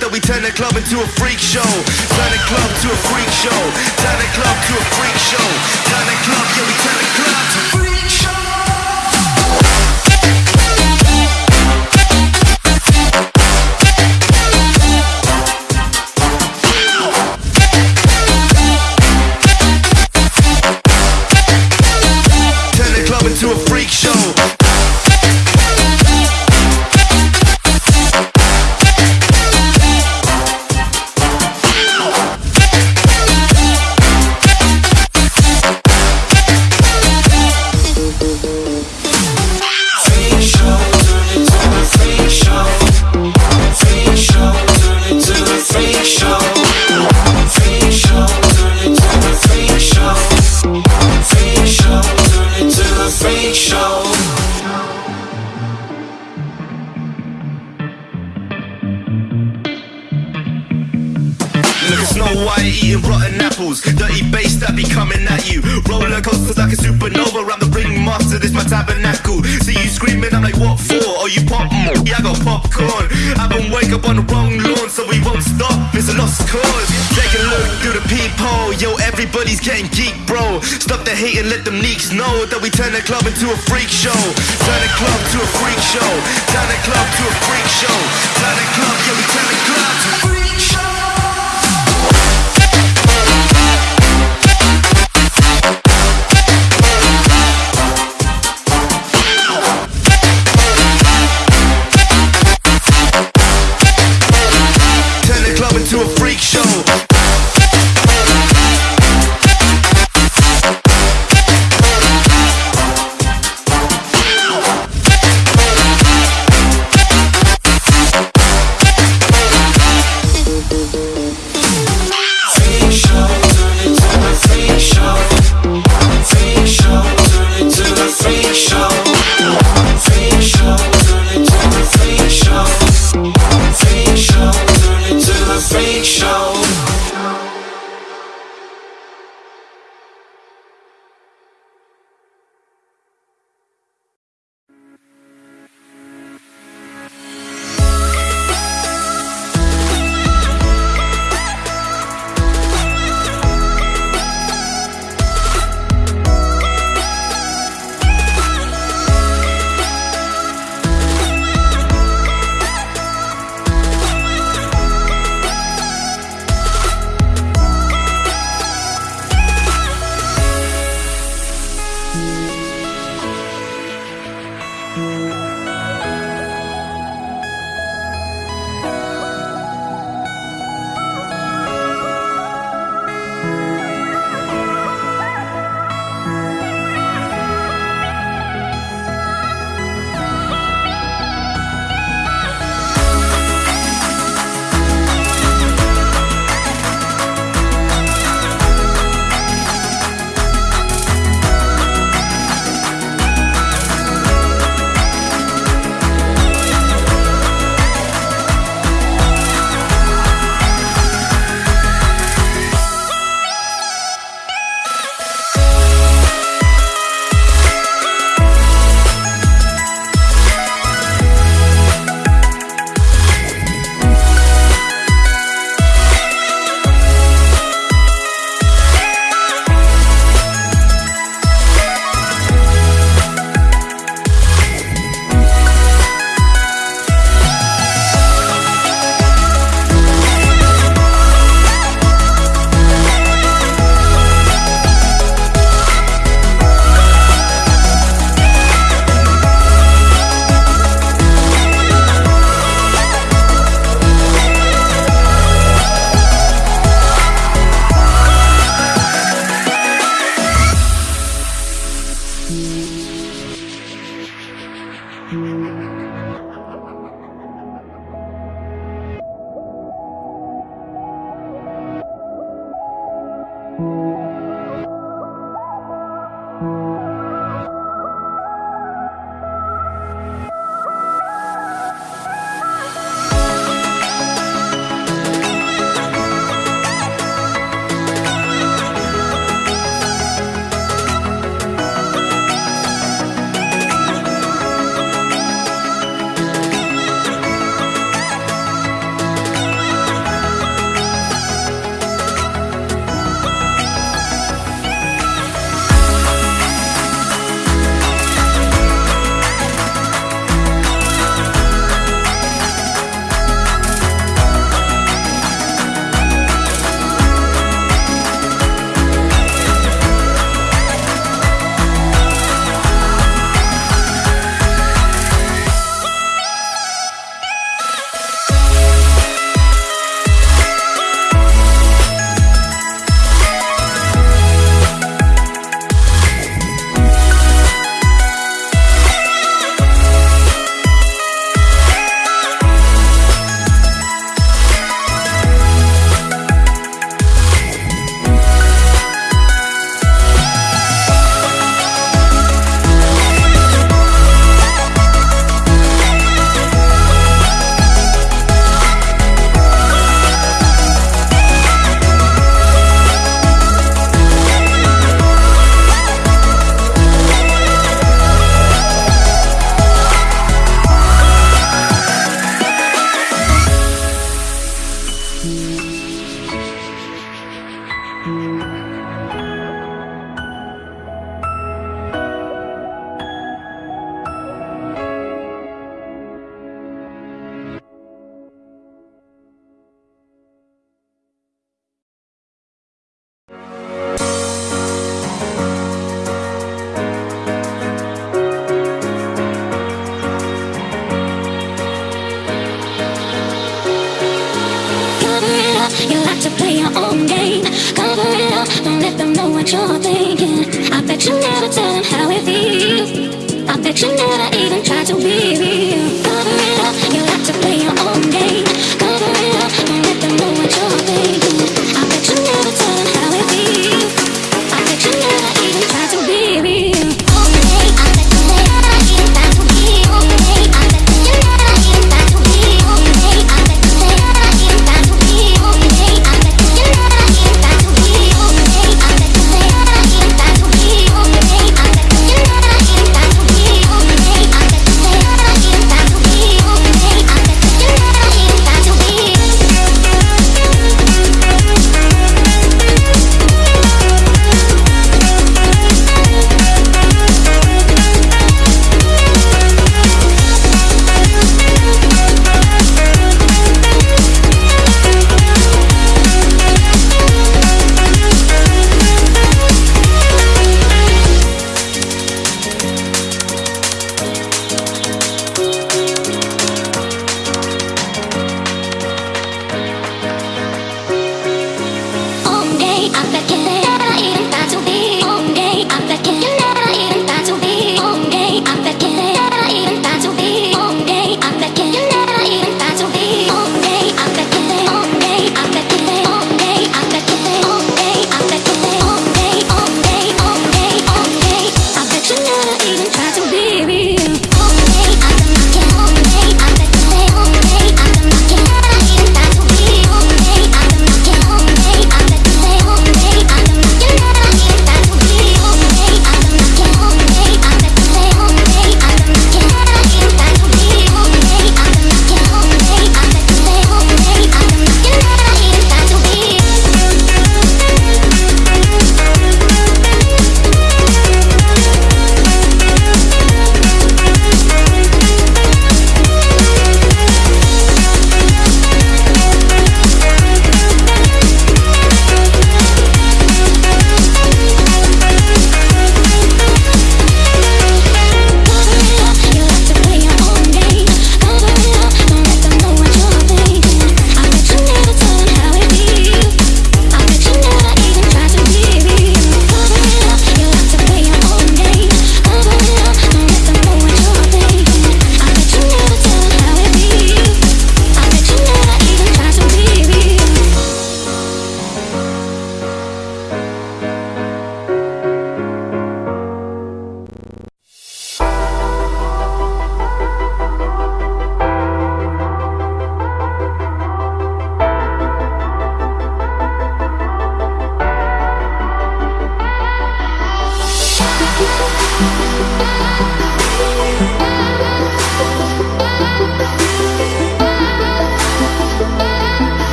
that we turn the club into a freak show.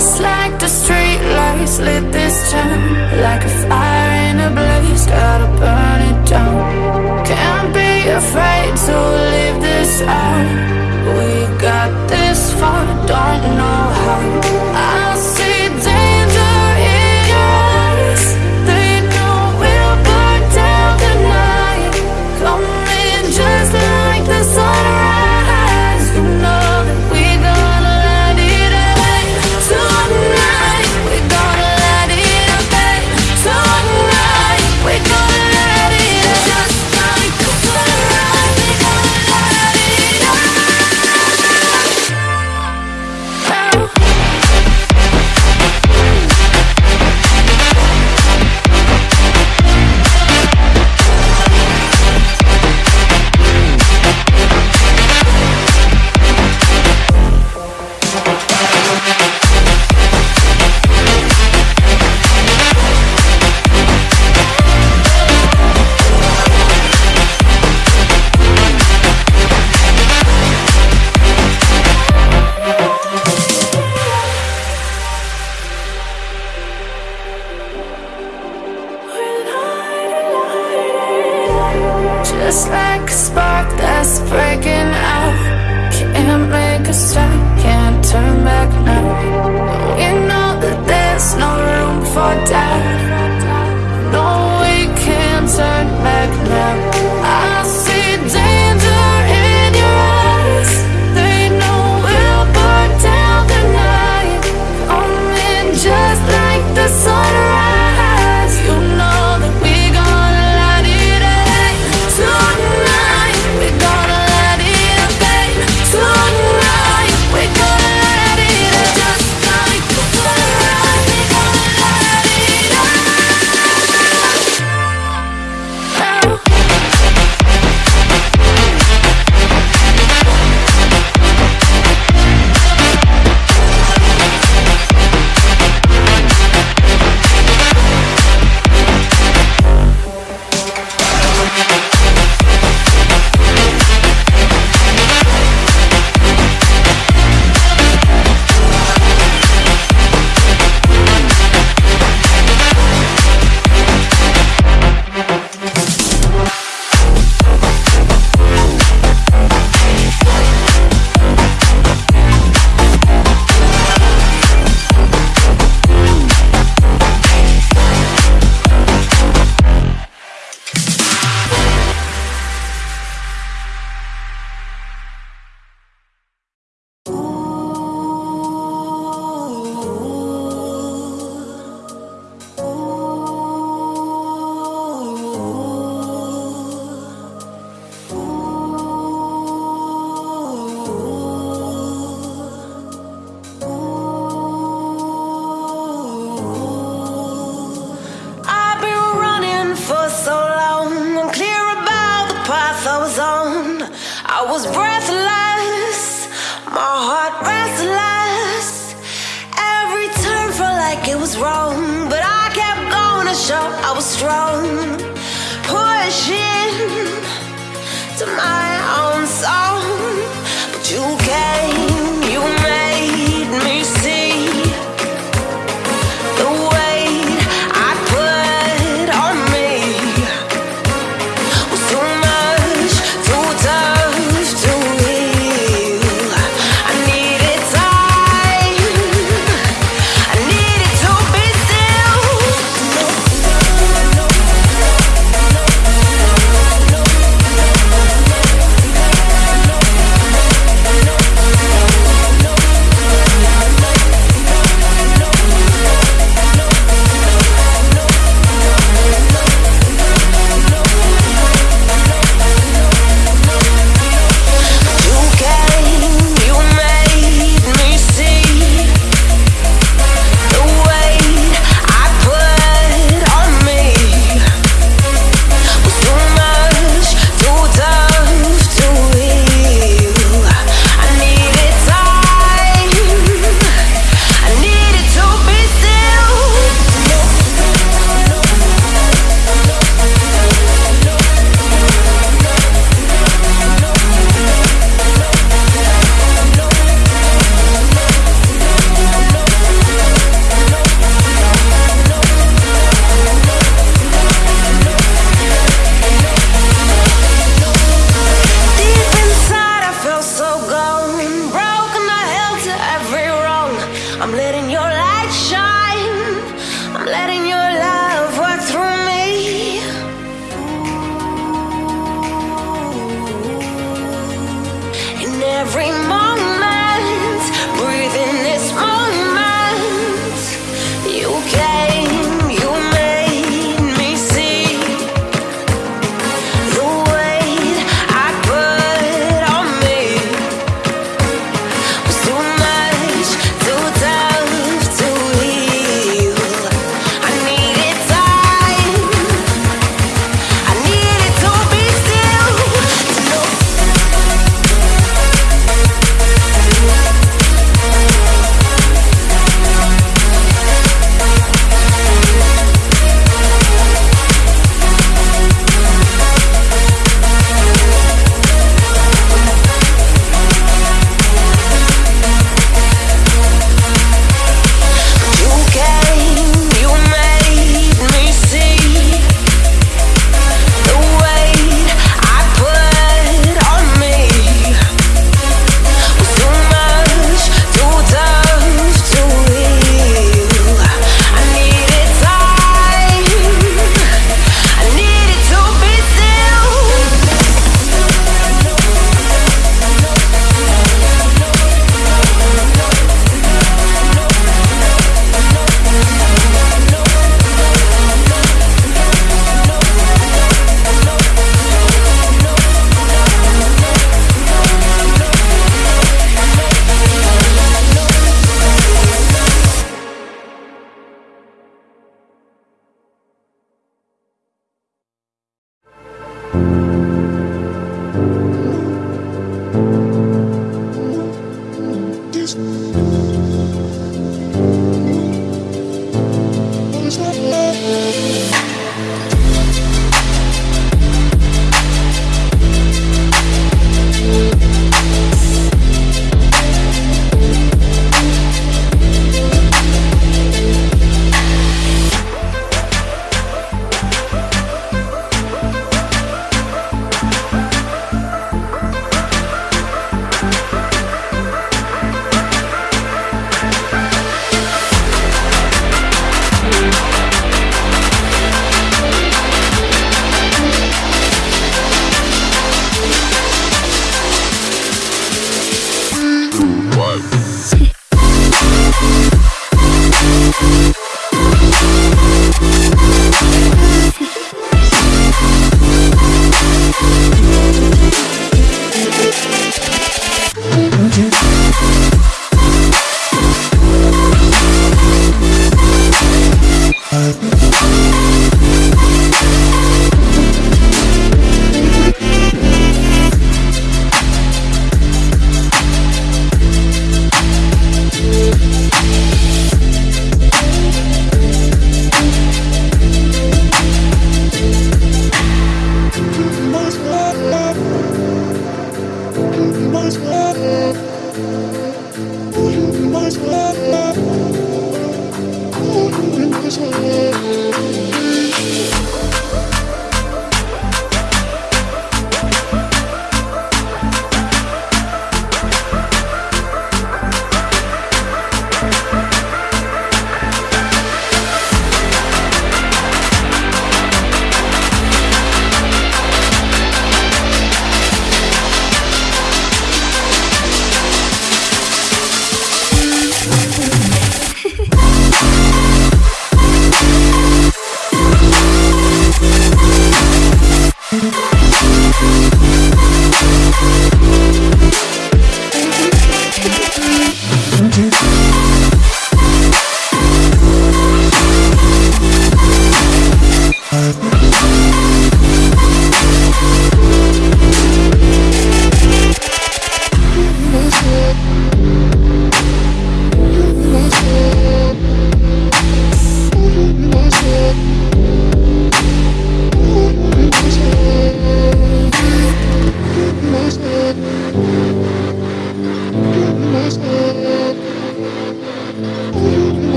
Just like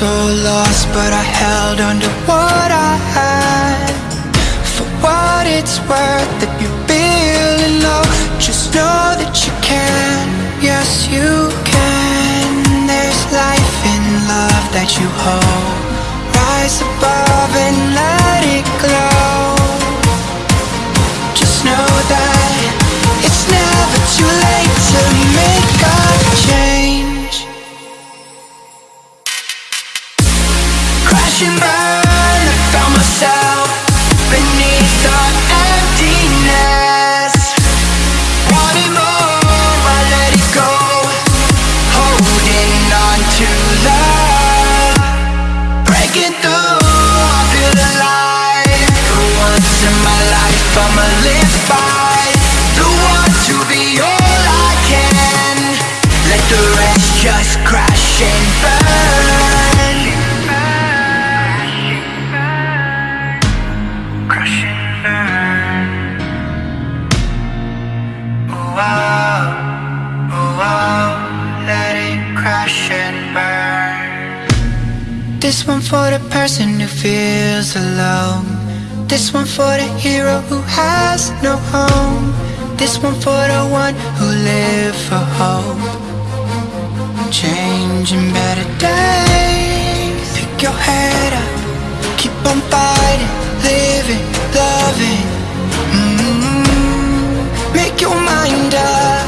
so lost, but I held on to what I had. For what it's worth, if you're feeling low Just know that you can, yes you can. There's life in love that you hold Rise above and dance alone. This one for the hero who has no home. This one for the one who lives for hope. Changing better days. Pick your head up. Keep on fighting, living, loving. Mm -hmm. Make your mind up.